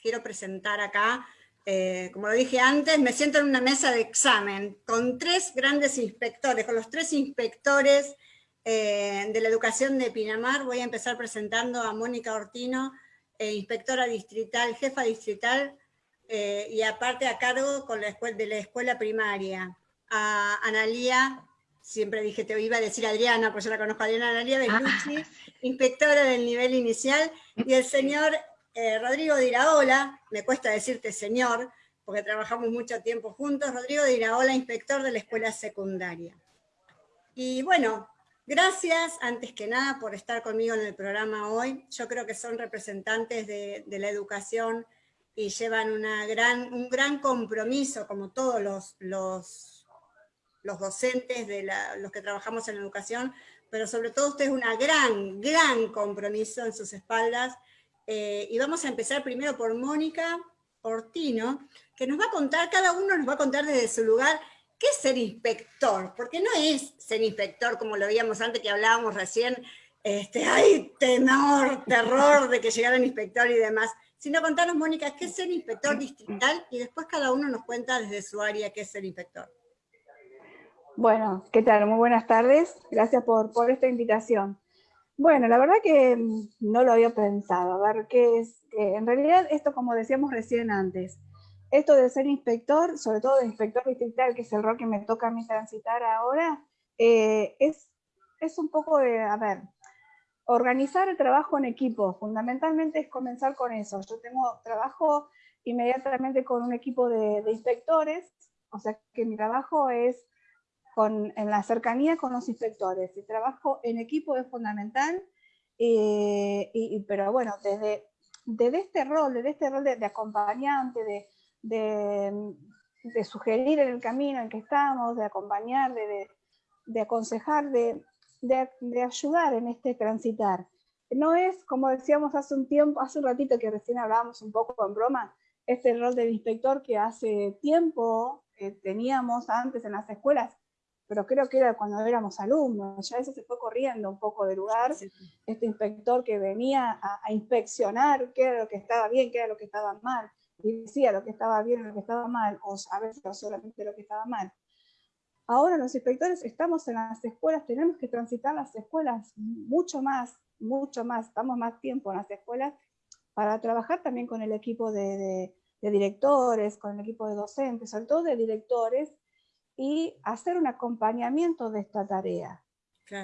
quiero presentar acá, eh, como lo dije antes, me siento en una mesa de examen con tres grandes inspectores, con los tres inspectores eh, de la educación de Pinamar. Voy a empezar presentando a Mónica Ortino, eh, inspectora distrital, jefa distrital, y aparte a cargo con la de la escuela primaria. A Analía siempre dije, te iba a decir Adriana, pues yo la conozco Adriana Analia Bellucci, ah, inspectora del nivel inicial, y el señor eh, Rodrigo de Iraola, me cuesta decirte señor, porque trabajamos mucho tiempo juntos, Rodrigo de Iraola, inspector de la escuela secundaria. Y bueno, gracias antes que nada por estar conmigo en el programa hoy. Yo creo que son representantes de, la educación y llevan una gran, un gran compromiso, como todos los, los docentes, de los que trabajamos en educación, pero sobre todo ustedes una gran, gran compromiso en sus espaldas. Eh, y vamos a empezar primero por Mónica Ortino, que nos va a contar, cada uno nos va a contar desde su lugar, qué es ser inspector, porque no es ser inspector como lo veíamos antes que hablábamos recién, este, hay temor, terror de que llegara el inspector y demás, sino contarnos, Mónica, qué es ser inspector distrital, y después cada uno nos cuenta desde su área qué es ser inspector. Bueno, ¿qué tal? Muy buenas tardes. Gracias por, por esta invitación. Bueno, la verdad que no lo había pensado. A ver, ¿qué es? en realidad, esto como decíamos recién antes, esto de ser inspector, sobre todo de inspector distrital, que es el rol que me toca a mí transitar ahora, eh, es, es un poco de, a ver, organizar el trabajo en equipo. Fundamentalmente es comenzar con eso. Yo tengo trabajo inmediatamente con un equipo de inspectores, o sea que mi trabajo es en la cercanía con los inspectores. El trabajo en equipo es fundamental, eh, y, pero bueno, desde, desde este rol, desde este rol de, acompañante, de, de, sugerir en el camino en que estamos, de acompañar, de, aconsejar, de, ayudar en este transitar. No es, como decíamos hace un tiempo, hace un ratito que recién hablábamos un poco en broma, este rol del inspector que hace tiempo eh, teníamos antes en las escuelas, pero creo que era cuando éramos alumnos, ya eso se fue corriendo un poco de lugar, este inspector que venía a, inspeccionar qué era lo que estaba bien, qué era lo que estaba mal, y decía lo que estaba bien y lo que estaba mal, o a veces solamente lo que estaba mal. Ahora los inspectores estamos en las escuelas, tenemos que transitar las escuelas mucho más, mucho más, estamos más tiempo en las escuelas para trabajar también con el equipo de, de directores, con el equipo de docentes, sobre todo de directores, y hacer un acompañamiento de esta tarea.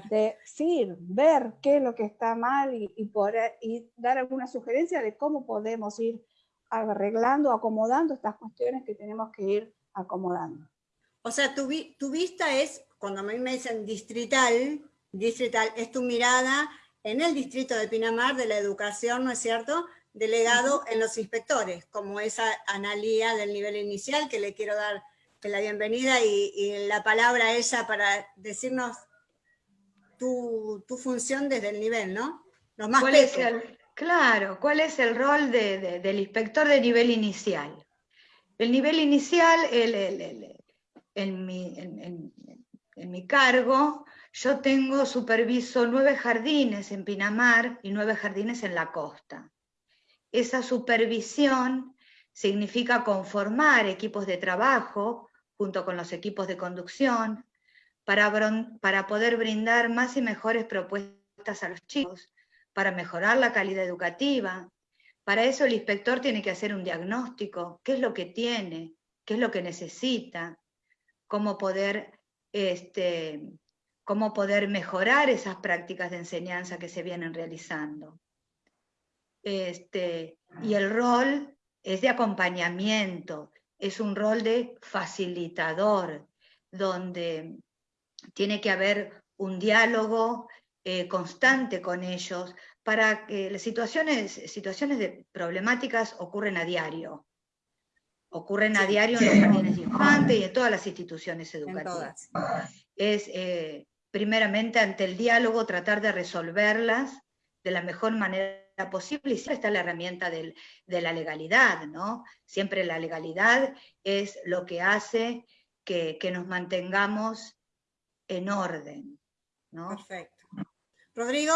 De sí, ver qué es lo que está mal y, y dar alguna sugerencia de cómo podemos ir arreglando, acomodando estas cuestiones que tenemos que ir acomodando. O sea, tu, tu vista es, cuando a mí me dicen distrital, distrital es tu mirada en el distrito de Pinamar de la educación, ¿no es cierto?, delegado en los inspectores, como esa analía del nivel inicial que le quiero dar la bienvenida y, la palabra a ella para decirnos tu, función desde el nivel, ¿no? Los más ¿Cuál es el, Claro, ¿cuál es el rol del inspector de nivel inicial? El nivel inicial, en, mi, cargo, yo tengo, superviso nueve jardines en Pinamar y nueve jardines en la costa. Esa supervisión significa conformar equipos de trabajo junto con los equipos de conducción, para, para poder brindar más y mejores propuestas a los chicos, para mejorar la calidad educativa. Para eso el inspector tiene que hacer un diagnóstico, qué es lo que tiene, qué es lo que necesita, cómo poder, este, cómo poder mejorar esas prácticas de enseñanza que se vienen realizando. Este, y el rol es de acompañamiento, es un rol de facilitador, donde tiene que haber un diálogo eh, constante con ellos para que las situaciones, situaciones de problemáticas ocurren a diario. Ocurren a diario en los jardines de infantes y en todas las instituciones educativas. Es eh, primeramente ante el diálogo tratar de resolverlas de la mejor manera posible y siempre está la herramienta de la legalidad, ¿no? Siempre la legalidad es lo que hace que, nos mantengamos en orden, ¿no? Perfecto. Rodrigo,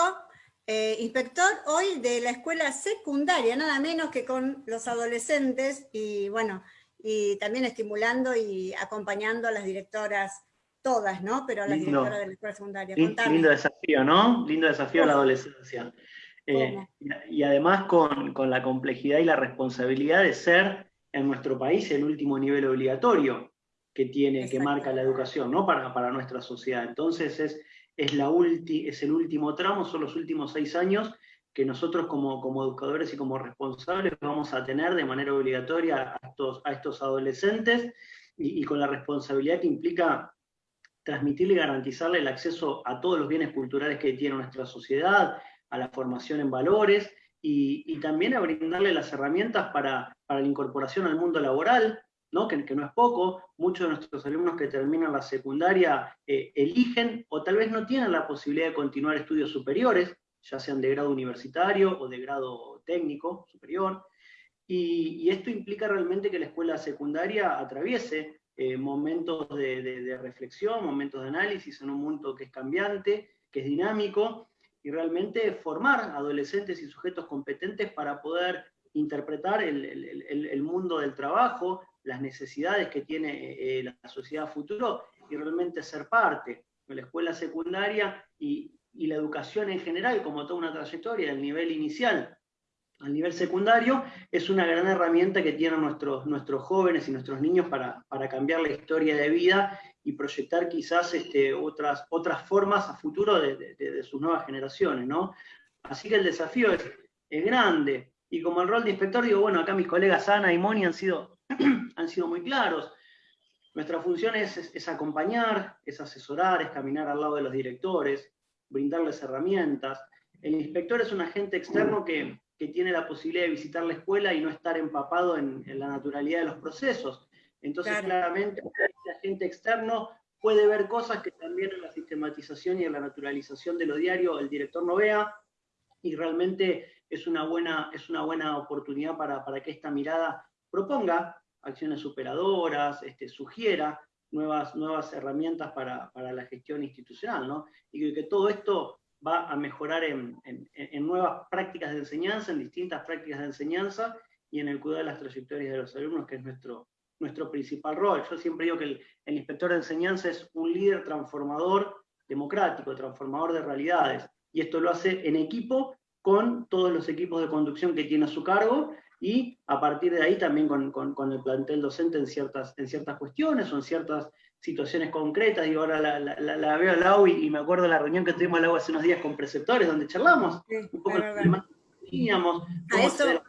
eh, inspector hoy de la escuela secundaria, nada menos que con los adolescentes y bueno, y también estimulando y acompañando a las directoras todas, ¿no? Pero a las directoras de la escuela secundaria. Lindo desafío, ¿no? Lindo desafío a la adolescencia. Eh, y, además con, la complejidad y la responsabilidad de ser en nuestro país el último nivel obligatorio que tiene, que marca la educación, ¿no? Para, para nuestra sociedad. Entonces es, es, la es el último tramo, son los últimos seis años que nosotros como, como educadores y como responsables vamos a tener de manera obligatoria a estos, a estos adolescentes y, con la responsabilidad que implica transmitirle y garantizarle el acceso a todos los bienes culturales que tiene nuestra sociedad, a la formación en valores y, también a brindarle las herramientas para, para, la incorporación al mundo laboral, ¿no? Que, no es poco. Muchos de nuestros alumnos que terminan la secundaria eh, eligen o tal vez no tienen la posibilidad de continuar estudios superiores, ya sean de grado universitario o de grado técnico superior. Y, esto implica realmente que la escuela secundaria atraviese eh, momentos de, reflexión, momentos de análisis en un mundo que es cambiante, que es dinámico, y realmente formar adolescentes y sujetos competentes para poder interpretar el, mundo del trabajo, las necesidades que tiene eh, la sociedad futuro y realmente ser parte de la escuela secundaria y, y la educación en general, como toda una trayectoria del nivel inicial al nivel secundario, es una gran herramienta que tienen nuestros, nuestros jóvenes y nuestros niños para, cambiar la historia de vida y proyectar quizás este, otras, otras formas a futuro de, sus nuevas generaciones. ¿no? Así que el desafío es, es, grande. Y como el rol de inspector, digo, bueno, acá mis colegas Ana y Moni han sido, han sido muy claros. Nuestra función es, es acompañar, es asesorar, es caminar al lado de los directores, brindarles herramientas. El inspector es un agente externo que, tiene la posibilidad de visitar la escuela y no estar empapado en, la naturalidad de los procesos. Entonces, claramente, el agente externo puede ver cosas que también en la sistematización y en la naturalización de lo diario el director no vea, y realmente es una buena, es una buena oportunidad para, que esta mirada proponga acciones superadoras, este, sugiera nuevas, nuevas herramientas para, la gestión institucional, ¿no? Y que, todo esto va a mejorar en, nuevas prácticas de enseñanza, en distintas prácticas de enseñanza y en el cuidado de las trayectorias de los alumnos, que es nuestro, nuestro principal rol. Yo siempre digo que el, el inspector de enseñanza es un líder transformador democrático, transformador de realidades, y esto lo hace en equipo con todos los equipos de conducción que tiene a su cargo y a partir de ahí también con, el plantel docente en ciertas, en ciertas cuestiones o en ciertas situaciones concretas. Digo, ahora la, veo al lado y, me acuerdo de la reunión que tuvimos al lado hace unos días con preceptores, donde charlamos un poco de lo que teníamos, a eso,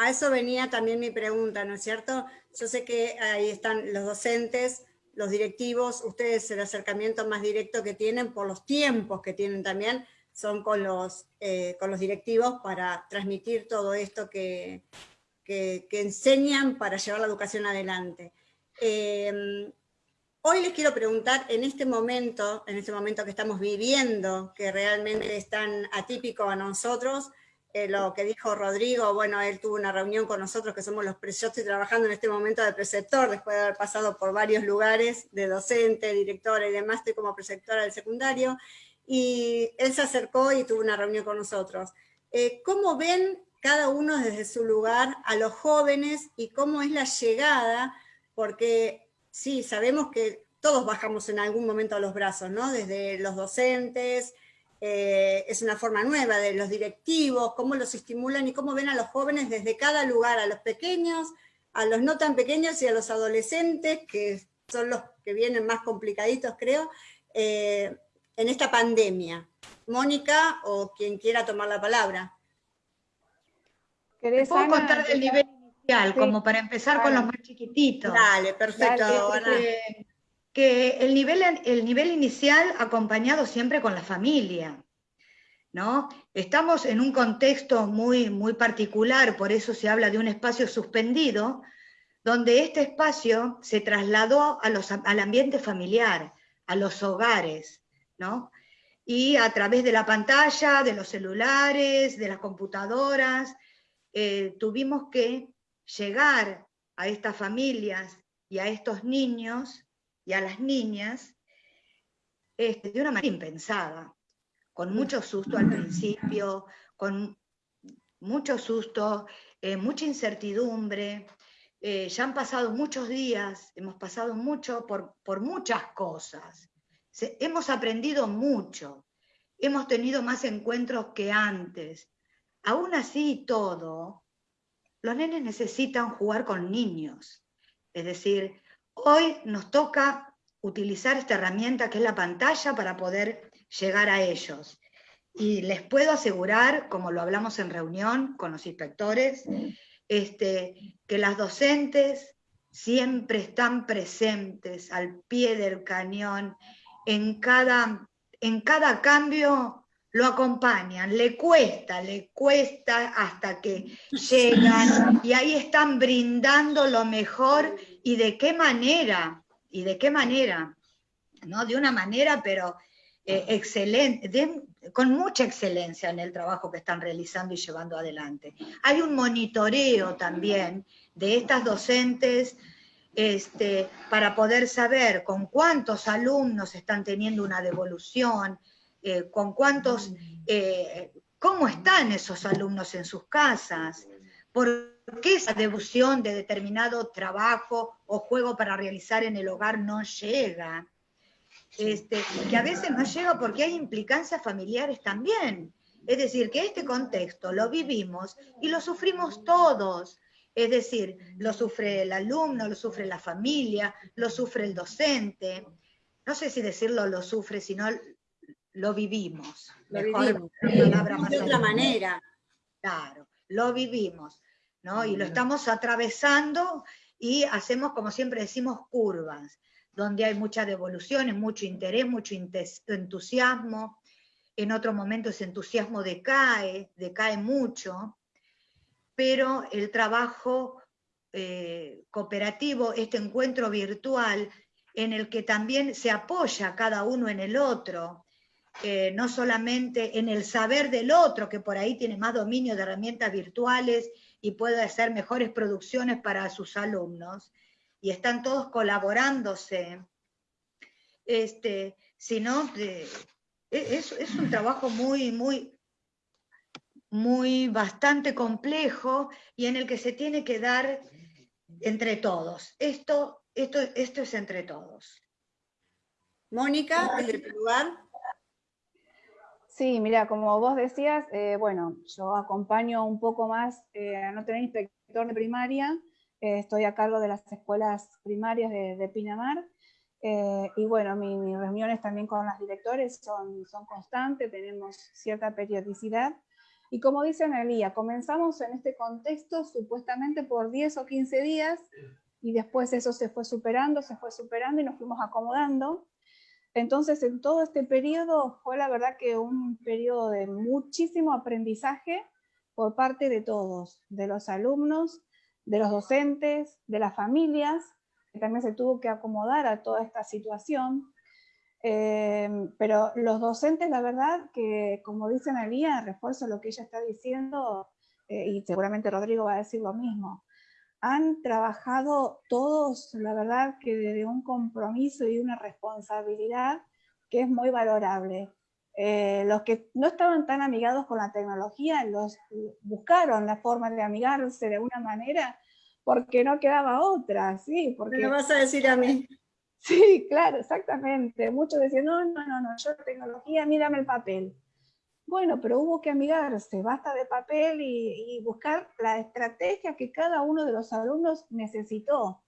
a eso venía también mi pregunta, ¿no es cierto? Yo sé que ahí están los docentes, los directivos, ustedes el acercamiento más directo que tienen por los tiempos que tienen también, son con los, eh, con los directivos para transmitir todo esto que, que, enseñan para llevar la educación adelante. Em, hoy les quiero preguntar, en este momento, en este momento que estamos viviendo, que realmente es tan atípico a nosotros, eh, lo que dijo Rodrigo, bueno, él tuvo una reunión con nosotros que somos los, yo estoy trabajando en este momento de preceptor, después de haber pasado por varios lugares de docente, directora y demás, estoy como preceptora del secundario, y él se acercó y tuvo una reunión con nosotros. Eh, ¿Cómo ven cada uno desde su lugar a los jóvenes y cómo es la llegada? Porque sí, sabemos que todos bajamos en algún momento los brazos, ¿no? Desde los docentes, eh, es una forma nueva de los directivos, cómo los estimulan y cómo ven a los jóvenes desde cada lugar, a los pequeños, a los no tan pequeños y a los adolescentes, que son los que vienen más complicaditos, creo. Eh, en esta pandemia? Mónica o quien quiera tomar la palabra. ¿Te puedo contar del nivel inicial, como para empezar con los más chiquititos? Dale, perfecto. Que, el, nivel, el nivel inicial acompañado siempre con la familia, ¿no? Estamos en un contexto muy, muy particular, por eso se habla de un espacio suspendido, donde este espacio se trasladó a los, al ambiente familiar, a los hogares, y a través de la pantalla, de los celulares, de las computadoras, eh, tuvimos que llegar a estas familias y a estos niños y a las niñas este, de una manera impensada, con mucho susto al principio, con mucho susto, eh, mucha incertidumbre. Eh, ya han pasado muchos días, hemos pasado mucho por, por muchas cosas. hemos aprendido mucho, hemos tenido más encuentros que antes. Aún así todo, los nenes necesitan jugar con niños. Es decir, hoy nos toca utilizar esta herramienta que es la pantalla para poder llegar a ellos. Y les puedo asegurar, como lo hablamos en reunión con los inspectores, este, que las docentes siempre están presentes al pie del cañón, en cada, en cada cambio lo acompañan, le cuesta, le cuesta hasta que llegan y ahí están brindando lo mejor y de qué manera, y de qué manera, ¿no? De una manera, pero eh, excelente, con mucha excelencia en el trabajo que están realizando y llevando adelante. Hay un monitoreo también de estas docentes este, para poder saber con cuántos alumnos están teniendo una devolución, eh, con cuántos, eh, cómo están esos alumnos en sus casas, por qué esa devolución de determinado trabajo o juego para realizar en el hogar no llega este, que a veces no llega porque hay implicancias familiares también. Es decir, que este contexto lo vivimos y lo sufrimos todos. Es decir, lo sufre el alumno, lo sufre la familia, lo sufre el docente. No sé si decirlo lo sufre, sino lo vivimos. Lo vivimos. de otra manera. Claro, lo vivimos. ¿no? Y lo estamos atravesando y hacemos, como siempre decimos, curvas donde hay mucha devolución, mucho interés, mucho entusiasmo. En otro momento ese entusiasmo decae, decae mucho, pero el trabajo eh, cooperativo, este encuentro virtual, en el que también se apoya cada uno en el otro, eh, no solamente en el saber del otro, que por ahí tiene más dominio de herramientas virtuales y puede hacer mejores producciones para sus alumnos, y están todos colaborándose, este, sino e, es, es un trabajo muy, muy, muy bastante complejo y en el que se tiene que dar entre todos. Esto, esto, esto es entre todos. Mónica, desde tu lugar. Sí, mira, como vos decías, eh, bueno, yo acompaño un poco más eh, a no tener inspector de primaria, eh, estoy a cargo de las escuelas primarias de, Pinamar, y bueno, mis reuniones también con las directores son, constantes, tenemos cierta periodicidad, y como dice Analía, comenzamos en este contexto supuestamente por 10 o 15 días, y después eso se fue superando, se fue superando y nos fuimos acomodando. Entonces, en todo este periodo fue la verdad que un periodo de muchísimo aprendizaje por parte de todos, de los alumnos, de los docentes, de las familias, que también se tuvo que acomodar a toda esta situación. Eh, pero los docentes, la verdad, que como dice Analia, refuerzo lo que ella está diciendo, eh, y seguramente Rodrigo va a decir lo mismo, han trabajado todos, la verdad, que desde un compromiso y una responsabilidad que es muy valorable. Eh, los que no estaban tan amigados con la tecnología, los buscaron la forma de amigarse de una manera porque no quedaba otra, ¿sí? Porque... Me lo vas a decir a mí. Sí, claro, exactamente. Muchos decían, no, no, no, no, yo tecnología, mírame el papel. Bueno, pero hubo que amigarse, basta de papel y, buscar la estrategia que cada uno de los alumnos necesitó.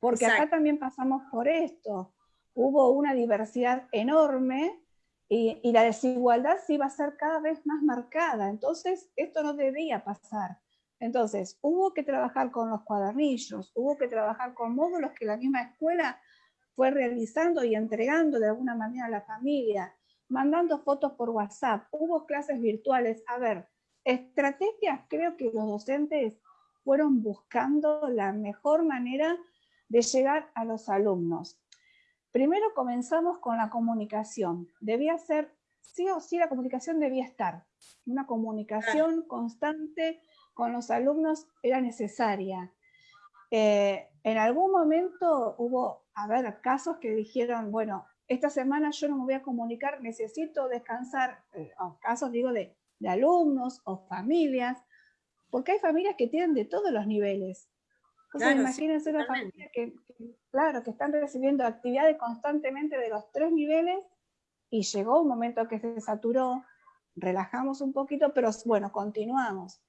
Porque acá también pasamos por esto. Hubo una diversidad enorme y, la desigualdad sí va a ser cada vez más marcada. Entonces, esto no debía pasar. Entonces, hubo que trabajar con los cuadernillos, hubo que trabajar con módulos que la misma escuela fue realizando y entregando de alguna manera a la familia, mandando fotos por WhatsApp, hubo clases virtuales. A ver, estrategias, creo que los docentes fueron buscando la mejor manera de llegar a los alumnos. Primero comenzamos con la comunicación. Debía ser, sí o sí, la comunicación debía estar. Una comunicación constante con los alumnos era necesaria. Eh, en algún momento hubo, a ver, casos que dijeron, bueno, esta semana yo no me voy a comunicar, necesito descansar, eh, casos digo de, alumnos o familias, porque hay familias que tienen de todos los niveles. Entonces imagínense una familia que, claro, que están recibiendo actividades constantemente de los tres niveles y llegó un momento que se saturó, relajamos un poquito, pero bueno, continuamos.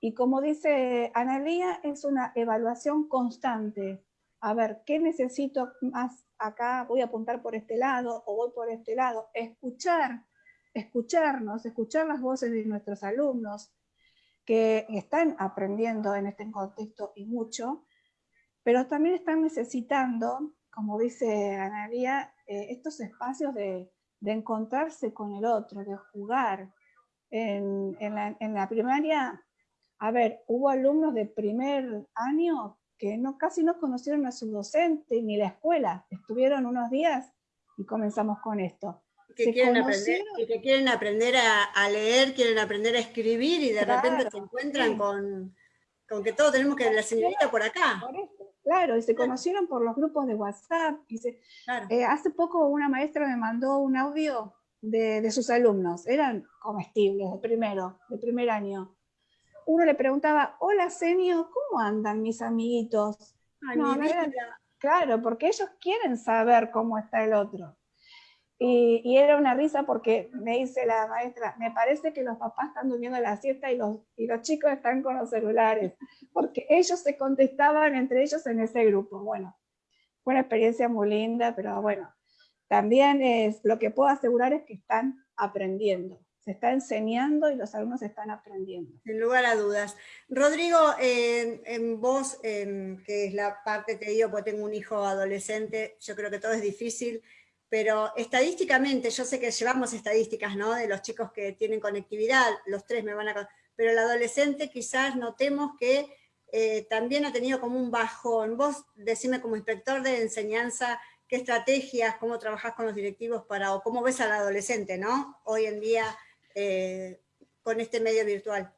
Y como dice Analía, es una evaluación constante. A ver, ¿qué necesito más acá? Voy a apuntar por este lado o voy por este lado. Escuchar, escucharnos, escuchar las voces de nuestros alumnos que están aprendiendo en este contexto y mucho, pero también están necesitando, como dice Analía, eh, estos espacios de, de encontrarse con el otro, de jugar. En, la, primaria, a ver, hubo alumnos de primer año que no, casi no conocieron a su docente ni la escuela. Estuvieron unos días y comenzamos con esto. Que quieren, aprender, que quieren aprender a, leer, quieren aprender a escribir y de repente se encuentran con, con, que todos tenemos que la señorita por acá. Claro, y se conocieron por los grupos de WhatsApp. Y eh, hace poco una maestra me mandó un audio de, sus alumnos, eran comestibles de primero, de primer año. Uno le preguntaba, hola Senio, ¿cómo andan mis amiguitos? claro, porque ellos quieren saber cómo está el otro. Y, era una risa porque me dice la maestra, me parece que los papás están durmiendo la siesta y los, y los chicos están con los celulares, porque ellos se contestaban entre ellos en ese grupo. Bueno, fue una experiencia muy linda, pero bueno, también es, lo que puedo asegurar es que están aprendiendo. Se está enseñando y los alumnos están aprendiendo. Sin lugar a dudas. Rodrigo, en vos, que es la parte que digo, porque tengo un hijo adolescente, yo creo que todo es difícil, pero estadísticamente, yo sé que llevamos estadísticas, ¿no? De los chicos que tienen conectividad, los tres me van a... Pero el adolescente quizás notemos que eh, también ha tenido como un bajón. Vos decime como inspector de enseñanza, qué estrategias, cómo trabajás con los directivos para, o cómo ves al adolescente, ¿no? Hoy en día eh, con este medio virtual.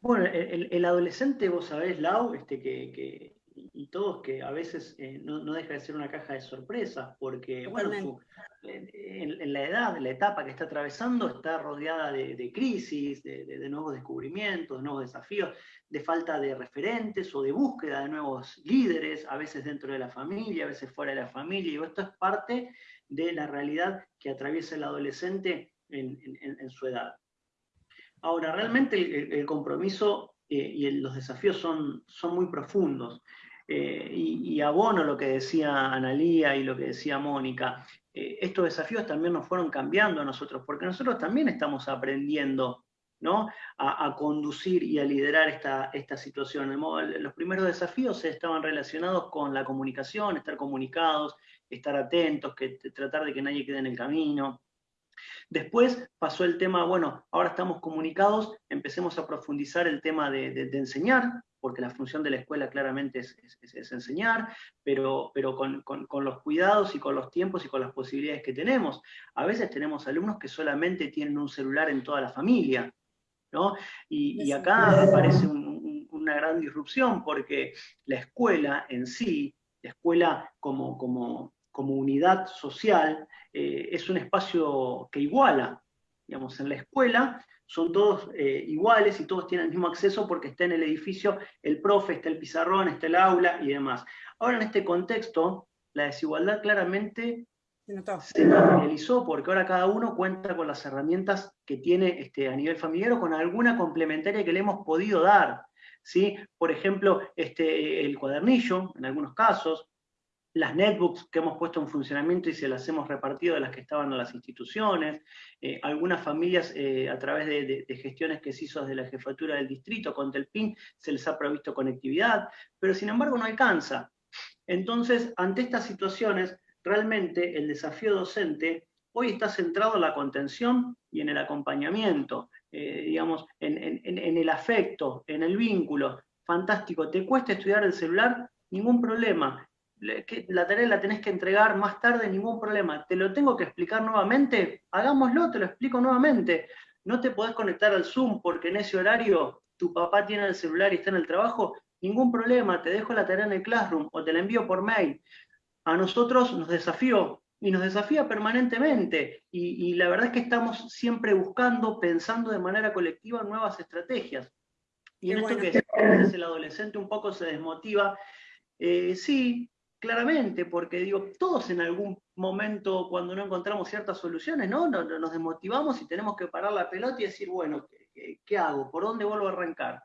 Bueno, el, adolescente, vos sabés, Lau, este, que y todos que a veces eh, no, deja de ser una caja de sorpresas, porque bueno, en, la edad, en la etapa que está atravesando, está rodeada de, crisis, de, nuevos descubrimientos, de nuevos desafíos, de falta de referentes o de búsqueda de nuevos líderes, a veces dentro de la familia, a veces fuera de la familia, y esto es parte de la realidad que atraviesa el adolescente en, su edad. Ahora, realmente el, compromiso eh, y los desafíos son, son muy profundos. Eh, y, abono lo que decía Analía y lo que decía Mónica, eh, estos desafíos también nos fueron cambiando a nosotros, porque nosotros también estamos aprendiendo ¿no? a, conducir y a liderar esta, esta situación. Los primeros desafíos estaban relacionados con la comunicación, estar comunicados, estar atentos, que, tratar de que nadie quede en el camino. Después pasó el tema, bueno, ahora estamos comunicados, empecemos a profundizar el tema de, de enseñar, porque la función de la escuela claramente es, enseñar, pero, pero con, los cuidados y con los tiempos y con las posibilidades que tenemos. A veces tenemos alumnos que solamente tienen un celular en toda la familia, ¿no? Y, acá aparece una gran disrupción, porque la escuela en sí, la escuela como, como, como unidad social, eh, es un espacio que iguala. Digamos, en la escuela son todos eh, iguales y todos tienen el mismo acceso porque está en el edificio el profe, está el pizarrón, está el aula y demás. Ahora en este contexto, la desigualdad claramente se materializó porque ahora cada uno cuenta con las herramientas que tiene este, a nivel familiar o con alguna complementaria que le hemos podido dar. ¿sí? Por ejemplo, este, el cuadernillo, en algunos casos, las netbooks que hemos puesto en funcionamiento y se las hemos repartido a las que estaban en las instituciones, eh, algunas familias eh, a través de, gestiones que se hizo desde la jefatura del distrito con Telpin se les ha provisto conectividad, pero sin embargo no alcanza. Entonces, ante estas situaciones, realmente el desafío docente hoy está centrado en la contención y en el acompañamiento, eh, digamos, en el afecto, en el vínculo. Fantástico, ¿te cuesta estudiar el celular? Ningún problema la tarea la tenés que entregar más tarde, ningún problema. ¿Te lo tengo que explicar nuevamente? Hagámoslo, te lo explico nuevamente. No te podés conectar al Zoom porque en ese horario tu papá tiene el celular y está en el trabajo. Ningún problema, te dejo la tarea en el Classroom o te la envío por mail. A nosotros nos desafió y nos desafía permanentemente. Y, la verdad es que estamos siempre buscando, pensando de manera colectiva nuevas estrategias. Y en esto que el adolescente un poco se desmotiva, eh, sí, claramente, porque digo, todos en algún momento cuando no encontramos ciertas soluciones, ¿no? Nos, desmotivamos y tenemos que parar la pelota y decir, bueno, ¿qué, hago? ¿Por dónde vuelvo a arrancar?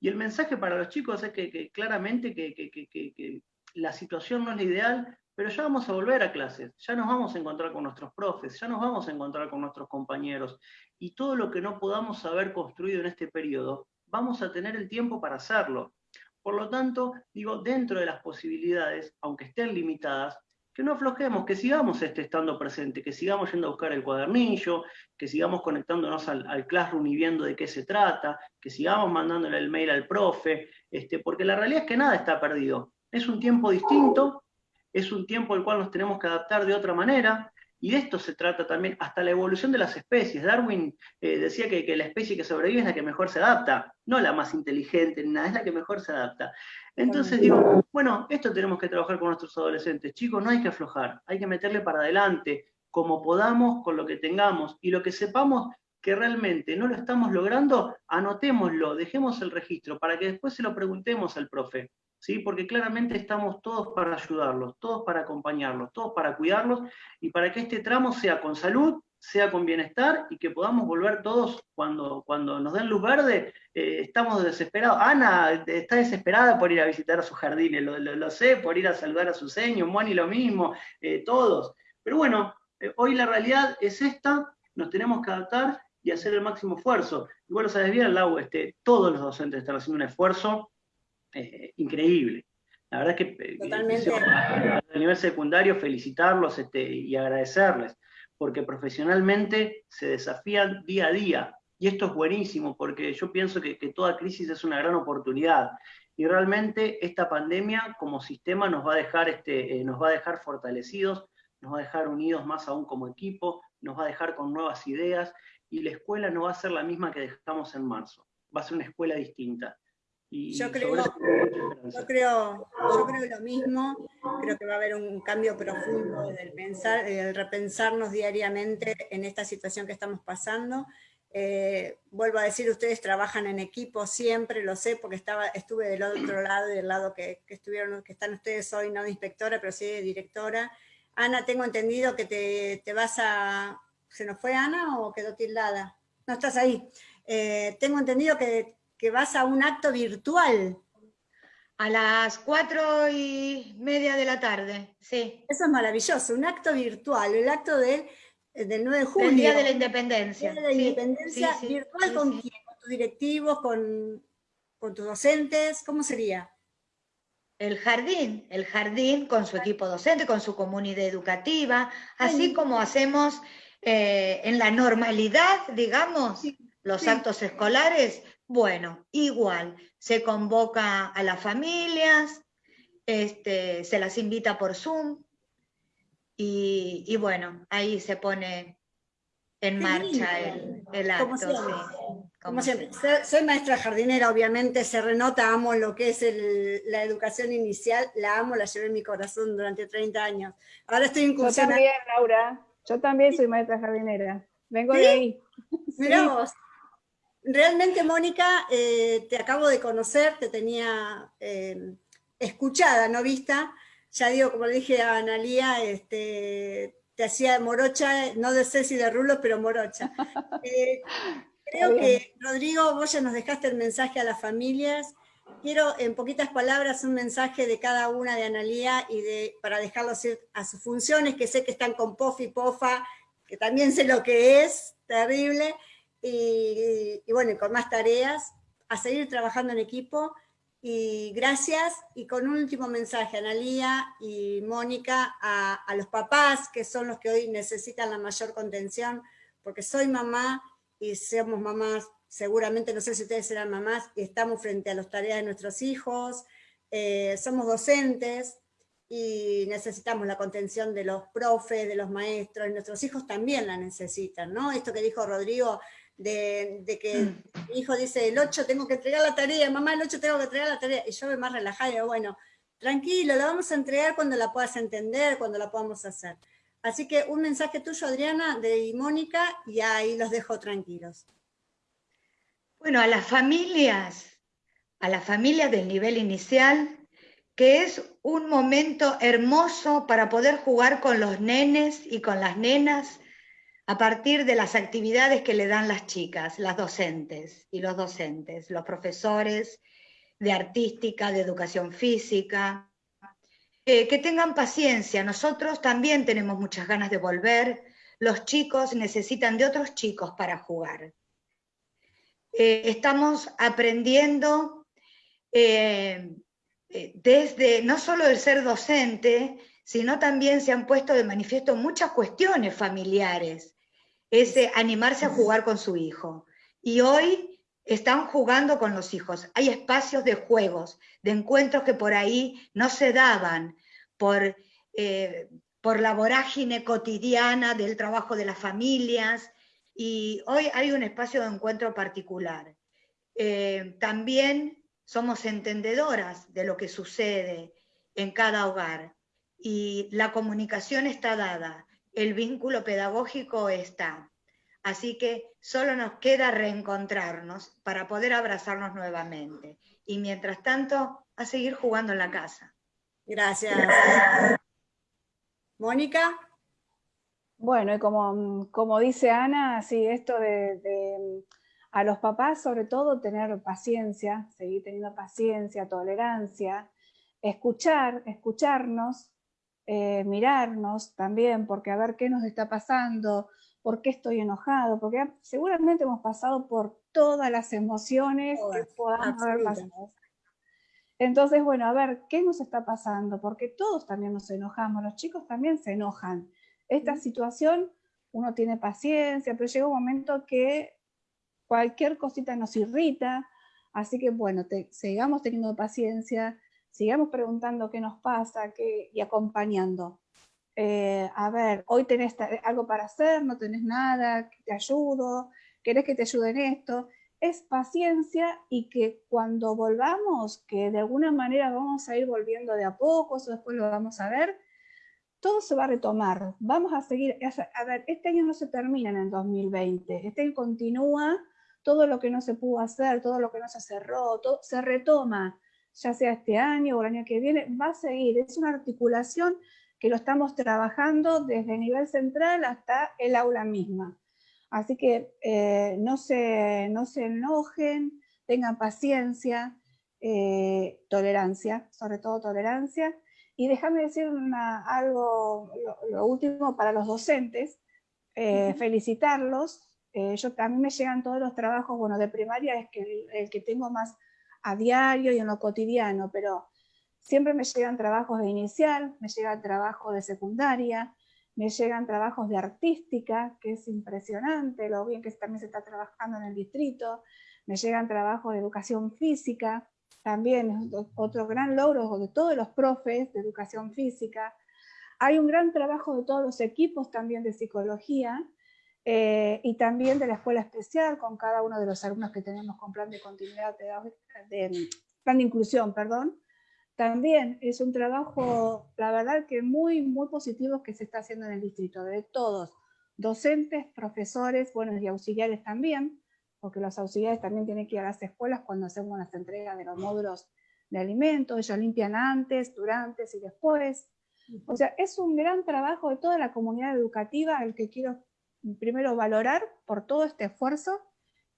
Y el mensaje para los chicos es que, claramente que, la situación no es la ideal, pero ya vamos a volver a clases, ya nos vamos a encontrar con nuestros profes, ya nos vamos a encontrar con nuestros compañeros, y todo lo que no podamos haber construido en este periodo, vamos a tener el tiempo para hacerlo. Por lo tanto, digo, dentro de las posibilidades, aunque estén limitadas, que no aflojemos, que sigamos este, estando presente, que sigamos yendo a buscar el cuadernillo, que sigamos conectándonos al, Classroom y viendo de qué se trata, que sigamos mandándole el mail al profe, este, porque la realidad es que nada está perdido. Es un tiempo distinto, es un tiempo al cual nos tenemos que adaptar de otra manera, y de esto se trata también, hasta la evolución de las especies. Darwin eh, decía que, la especie que sobrevive es la que mejor se adapta, no la más inteligente, nada, es la que mejor se adapta. Entonces digo, bueno, esto tenemos que trabajar con nuestros adolescentes. Chicos, no hay que aflojar, hay que meterle para adelante, como podamos, con lo que tengamos, y lo que sepamos que realmente no lo estamos logrando, anotémoslo, dejemos el registro, para que después se lo preguntemos al profe. ¿Sí? porque claramente estamos todos para ayudarlos, todos para acompañarlos, todos para cuidarlos y para que este tramo sea con salud, sea con bienestar y que podamos volver todos cuando, cuando nos den luz verde, eh, estamos desesperados. Ana está desesperada por ir a visitar a sus jardines, lo, sé, por ir a saludar a su seño, Moni lo mismo, eh, todos. Pero bueno, eh, hoy la realidad es esta, nos tenemos que adaptar y hacer el máximo esfuerzo. Igual lo sabes bien, Lau, este, todos los docentes están haciendo un esfuerzo eh, increíble. La verdad es que eh, Totalmente. a nivel secundario felicitarlos este, y agradecerles, porque profesionalmente se desafían día a día. Y esto es buenísimo, porque yo pienso que, toda crisis es una gran oportunidad. Y realmente esta pandemia como sistema nos va a dejar, este, eh, nos va a dejar fortalecidos, nos va a dejar unidos más aún como equipo, nos va a dejar con nuevas ideas, y la escuela no va a ser la misma que dejamos en marzo, va a ser una escuela distinta yo, creo, yo, creo, yo creo lo mismo, creo que va a haber un cambio profundo del pensar, del repensarnos diariamente en esta situación que estamos pasando. Eh, vuelvo a decir, ustedes trabajan en equipo siempre, lo sé, porque estaba, estuve del otro lado, del lado que, que estuvieron, que están ustedes hoy, no de inspectora, pero sí de directora. Ana, tengo entendido que te, te vas a... ¿Se nos fue Ana o quedó tildada? No, estás ahí. Eh, tengo entendido que que vas a un acto virtual. A las cuatro y media de la tarde, sí. Eso es maravilloso, un acto virtual, el acto de, del 9 de julio. El Día de la Independencia. El Día de la Independencia, virtual con quién, con tus directivos, con, con tus docentes, ¿cómo sería? El jardín, el jardín con su equipo docente, con su comunidad educativa, así como hacemos eh, en la normalidad, digamos, los actos escolares, bueno, igual, se convoca a las familias, este, se las invita por Zoom y, bueno, ahí se pone en marcha el, acto. Como siempre. Soy, maestra jardinera, obviamente se renota, amo lo que es la educación inicial, la amo, la llevé en mi corazón durante 30 años. Ahora estoy incursionando. Yo también, Laura, yo también soy maestra jardinera, vengo de ahí. Mirá vos realmente, Mónica, eh, te acabo de conocer, te tenía eh, escuchada, no vista. Ya digo, como le dije a Analía, este, te hacía morocha, no de Ceci de Rulos, pero morocha. Eh, creo que, Rodrigo, vos ya nos dejaste el mensaje a las familias. Quiero, en poquitas palabras, un mensaje de cada una de Analía y de, para dejarlos ir a sus funciones, que sé que están con POF y POFA, que también sé lo que es, terrible, y, bueno, con más tareas, a seguir trabajando en equipo, y gracias, y con un último mensaje, Analía y Mónica, a, los papás, que son los que hoy necesitan la mayor contención, porque soy mamá, y somos mamás, seguramente, no sé si ustedes serán mamás, y estamos frente a las tareas de nuestros hijos, eh, somos docentes, y necesitamos la contención de los profes, de los maestros, y nuestros hijos también la necesitan, ¿no? Esto que dijo Rodrigo, de, que mm. mi hijo dice, el 8 tengo que entregar la tarea, mamá, el 8 tengo que entregar la tarea, y yo me más relajada y digo, bueno, tranquilo, la vamos a entregar cuando la puedas entender, cuando la podamos hacer. Así que un mensaje tuyo, Adriana, de Mónica, y ahí los dejo tranquilos. Bueno, a las familias, a las familias del nivel inicial, que es un momento hermoso para poder jugar con los nenes y con las nenas a partir de las actividades que le dan las chicas, las docentes y los docentes, los profesores de artística, de educación física, eh, que tengan paciencia, nosotros también tenemos muchas ganas de volver, los chicos necesitan de otros chicos para jugar. Eh, estamos aprendiendo eh, desde no solo el ser docente, sino también se han puesto de manifiesto muchas cuestiones familiares, ese animarse a jugar con su hijo. Y hoy están jugando con los hijos. Hay espacios de juegos, de encuentros que por ahí no se daban por, eh, por la vorágine cotidiana del trabajo de las familias, y hoy hay un espacio de encuentro particular. Eh, también somos entendedoras de lo que sucede en cada hogar, y la comunicación está dada, el vínculo pedagógico está. Así que solo nos queda reencontrarnos para poder abrazarnos nuevamente. Y mientras tanto, a seguir jugando en la casa. Gracias. Mónica. Bueno, y como, como dice Ana, sí, esto de, a los papás sobre todo tener paciencia, seguir teniendo paciencia, tolerancia, escuchar, escucharnos, eh, mirarnos también, porque a ver qué nos está pasando, por qué estoy enojado, porque seguramente hemos pasado por todas las emociones que podamos haber pasado. Entonces, bueno, a ver, ¿qué nos está pasando? Porque todos también nos enojamos, los chicos también se enojan. Esta situación, uno tiene paciencia, pero llega un momento que cualquier cosita nos irrita, así que bueno, sigamos teniendo paciencia, sigamos preguntando qué nos pasa qué, y acompañando. Eh, a ver, hoy tenés algo para hacer, no tenés nada, te ayudo, querés que te ayude en esto. Es paciencia y que cuando volvamos, que de alguna manera vamos a ir volviendo de a poco, eso después lo vamos a ver, todo se va a retomar. Vamos a seguir, a ver, este año no se termina en el 2020, este año continúa, todo lo que no se pudo hacer, todo lo que no se cerró, todo se retoma, ya sea este año o el año que viene, va a seguir. Es una articulación que lo estamos trabajando desde el nivel central hasta el aula misma. Así que eh, no, se, no se enojen, tengan paciencia, eh, tolerancia, sobre todo tolerancia. Y déjame decir algo, lo, último para los docentes, eh, felicitarlos. yo, a mí me llegan todos los trabajos, bueno, de primaria es que el, el que tengo más a diario y en lo cotidiano, pero Siempre me llegan trabajos de inicial, me llegan trabajos de secundaria, me llegan trabajos de artística, que es impresionante lo bien que también se está trabajando en el distrito, me llegan trabajos de educación física, también otro gran logro de todos los profes de educación física. Hay un gran trabajo de todos los equipos también de psicología eh, y también de la escuela especial con cada uno de los alumnos que tenemos con plan de continuidad de plan de inclusión, perdón, también es un trabajo, la verdad que muy, muy positivo que se está haciendo en el distrito, de todos, docentes, profesores, bueno, y auxiliares también, porque los auxiliares también tienen que ir a las escuelas cuando hacemos las entregas de los módulos de alimentos, ellos limpian antes, durante y después. O sea, es un gran trabajo de toda la comunidad educativa el que quiero primero valorar por todo este esfuerzo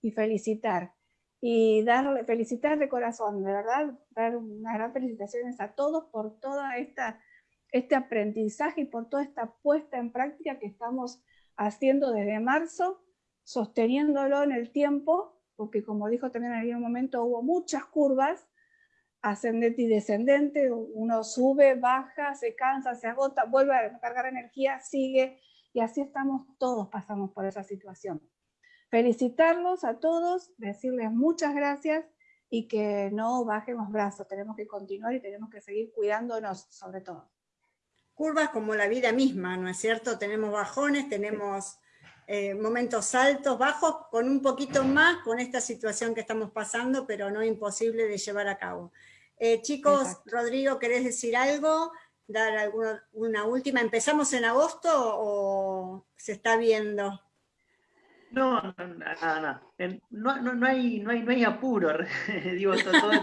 y felicitar. Y darle, felicitar de corazón, de verdad, dar unas gran felicitaciones a todos por todo este aprendizaje y por toda esta puesta en práctica que estamos haciendo desde marzo, sosteniéndolo en el tiempo, porque como dijo también en algún momento, hubo muchas curvas, ascendente y descendente, uno sube, baja, se cansa, se agota, vuelve a cargar energía, sigue, y así estamos, todos pasamos por esa situación felicitarlos a todos, decirles muchas gracias y que no bajemos brazos, tenemos que continuar y tenemos que seguir cuidándonos sobre todo. Curvas como la vida misma, ¿no es cierto? Tenemos bajones, tenemos eh, momentos altos, bajos, con un poquito más con esta situación que estamos pasando, pero no imposible de llevar a cabo. Eh, chicos, Rodrigo, ¿querés decir algo? Dar alguna, una última? ¿Empezamos en agosto o se está viendo? No, no, no, no, no, hay, no, hay, no hay apuro, digo,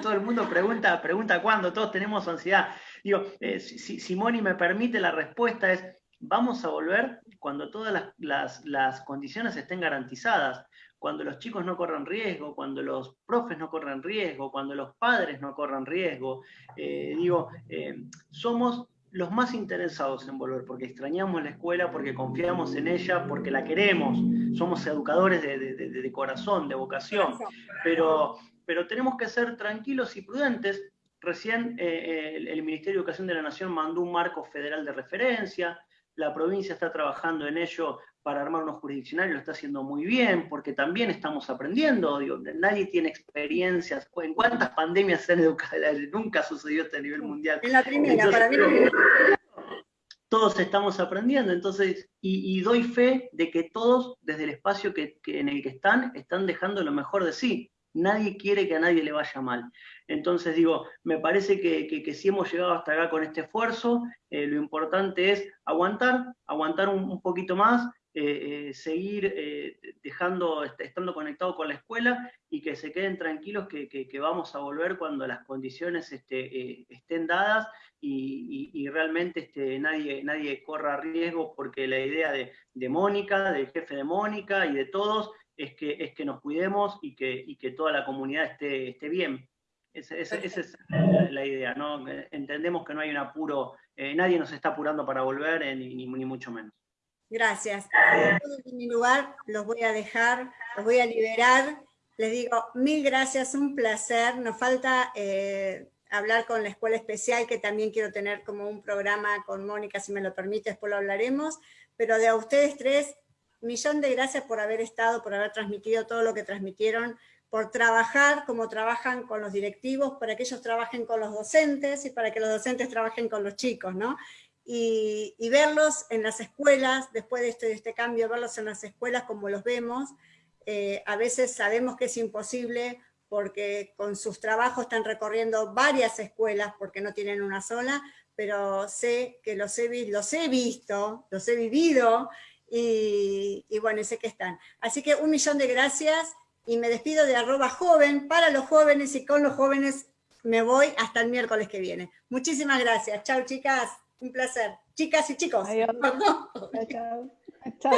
todo, el mundo pregunta, pregunta cuándo, todos tenemos ansiedad. Digo, eh, si, si, Moni me permite, la respuesta es, vamos a volver cuando todas las, las, las, condiciones estén garantizadas, cuando los chicos no corran riesgo, cuando los profes no corran riesgo, cuando los padres no corran riesgo. Eh, digo, eh, somos los más interesados en volver, porque extrañamos la escuela, porque confiamos en ella, porque la queremos, somos educadores de, corazón, de vocación, pero, pero tenemos que ser tranquilos y prudentes. Recién eh, el, Ministerio de Educación de la Nación mandó un marco federal de referencia, la provincia está trabajando en ello para armar unos jurisdiccionarios, lo está haciendo muy bien, porque también estamos aprendiendo, digo, nadie tiene experiencias, en cuántas pandemias se han educado, nunca sucedió esto a nivel mundial. En la primera, para mí. Todos estamos aprendiendo, entonces, y, doy fe de que todos, desde el espacio que, en el que están, están dejando lo mejor de sí. Nadie quiere que a nadie le vaya mal. Entonces digo, me parece que, si hemos llegado hasta acá con este esfuerzo, eh, lo importante es aguantar, aguantar un poquito más, eh, eh, seguir dejando, estando conectado con la escuela y que se queden tranquilos que, vamos a volver cuando las condiciones este, estén dadas y, realmente este, nadie, nadie corra riesgo porque la idea de, Mónica, del jefe de Mónica y de todos es que, es que nos cuidemos y que, que toda la comunidad esté, esté bien. Esa, es la idea, ¿no? Entendemos que no hay un apuro, nadie nos está apurando para volver, ni mucho menos. Gracias. En mi lugar los voy a dejar, los voy a liberar. Les digo mil gracias, un placer. Nos falta eh, hablar con la escuela especial, que también quiero tener como un programa con Mónica, si me lo permite, después lo hablaremos. Pero de a ustedes tres, millón de gracias por haber estado, por haber transmitido todo lo que transmitieron, por trabajar como trabajan con los directivos, para que ellos trabajen con los docentes y para que los docentes trabajen con los chicos, ¿no? y, verlos en las escuelas, después de este, este, cambio, verlos en las escuelas como los vemos, eh, a veces sabemos que es imposible porque con sus trabajos están recorriendo varias escuelas porque no tienen una sola, pero sé que los he, los he visto, los he vivido, y, y bueno, sé que están. Así que un millón de gracias, y me despido de arroba joven, para los jóvenes y con los jóvenes me voy hasta el miércoles que viene. Muchísimas gracias. Chao, chicas. Un placer. Chicas y chicos. Adiós. Chao. Chao.